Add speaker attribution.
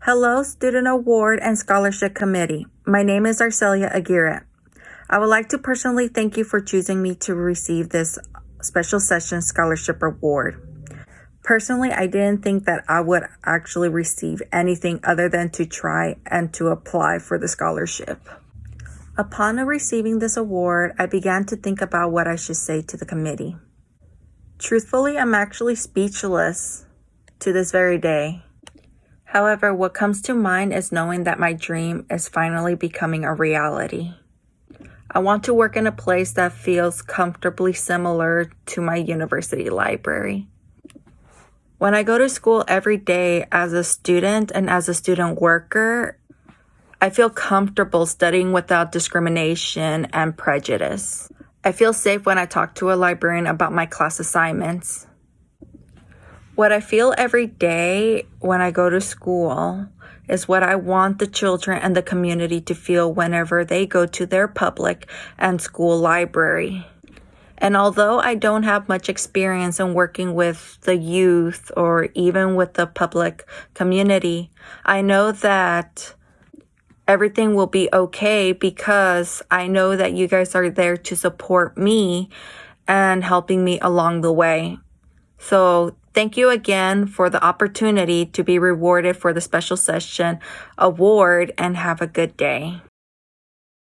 Speaker 1: Hello, Student Award and Scholarship Committee. My name is Arcelia Aguirre. I would like to personally thank you for choosing me to receive this special session scholarship award. Personally, I didn't think that I would actually receive anything other than to try and to apply for the scholarship. Upon receiving this award, I began to think about what I should say to the committee. Truthfully, I'm actually speechless to this very day. However, what comes to mind is knowing that my dream is finally becoming a reality. I want to work in a place that feels comfortably similar to my university library. When I go to school every day as a student and as a student worker, I feel comfortable studying without discrimination and prejudice. I feel safe when I talk to a librarian about my class assignments. What I feel every day when I go to school is what I want the children and the community to feel whenever they go to their public and school library. And although I don't have much experience in working with the youth or even with the public community, I know that everything will be okay because I know that you guys are there to support me and helping me along the way. So Thank you again for the opportunity to be rewarded for the special session award and have a good day.